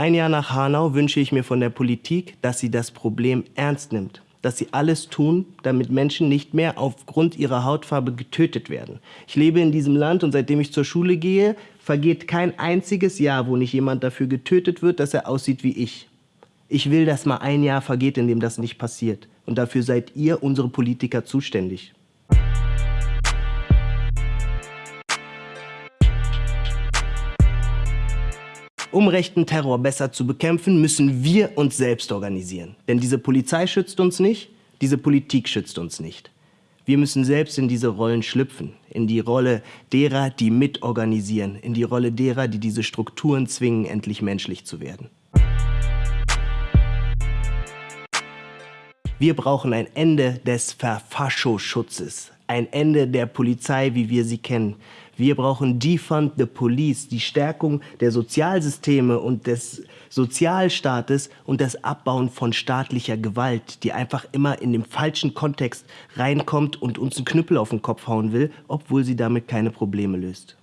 Ein Jahr nach Hanau wünsche ich mir von der Politik, dass sie das Problem ernst nimmt. Dass sie alles tun, damit Menschen nicht mehr aufgrund ihrer Hautfarbe getötet werden. Ich lebe in diesem Land und seitdem ich zur Schule gehe, vergeht kein einziges Jahr, wo nicht jemand dafür getötet wird, dass er aussieht wie ich. Ich will, dass mal ein Jahr vergeht, in dem das nicht passiert. Und dafür seid ihr, unsere Politiker, zuständig. Um rechten Terror besser zu bekämpfen, müssen wir uns selbst organisieren. Denn diese Polizei schützt uns nicht, diese Politik schützt uns nicht. Wir müssen selbst in diese Rollen schlüpfen, in die Rolle derer, die mitorganisieren, in die Rolle derer, die diese Strukturen zwingen, endlich menschlich zu werden. Wir brauchen ein Ende des Verfaschoschutzes, ein Ende der Polizei, wie wir sie kennen. Wir brauchen Defund the Police, die Stärkung der Sozialsysteme und des Sozialstaates und das Abbauen von staatlicher Gewalt, die einfach immer in dem falschen Kontext reinkommt und uns einen Knüppel auf den Kopf hauen will, obwohl sie damit keine Probleme löst.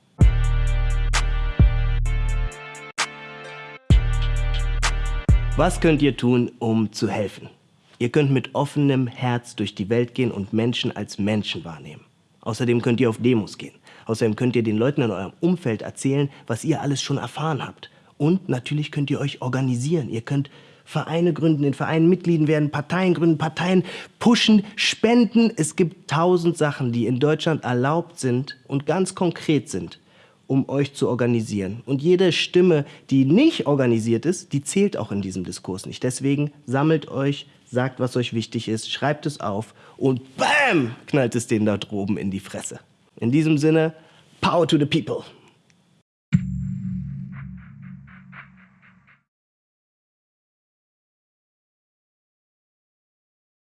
Was könnt ihr tun, um zu helfen? Ihr könnt mit offenem Herz durch die Welt gehen und Menschen als Menschen wahrnehmen. Außerdem könnt ihr auf Demos gehen. Außerdem könnt ihr den Leuten in eurem Umfeld erzählen, was ihr alles schon erfahren habt. Und natürlich könnt ihr euch organisieren. Ihr könnt Vereine gründen, in Vereinen Mitglieden werden, Parteien gründen, Parteien pushen, spenden. Es gibt tausend Sachen, die in Deutschland erlaubt sind und ganz konkret sind, um euch zu organisieren. Und jede Stimme, die nicht organisiert ist, die zählt auch in diesem Diskurs nicht. Deswegen sammelt euch, sagt, was euch wichtig ist, schreibt es auf und BAM knallt es denen da droben in die Fresse. In diesem Sinne, power to the people.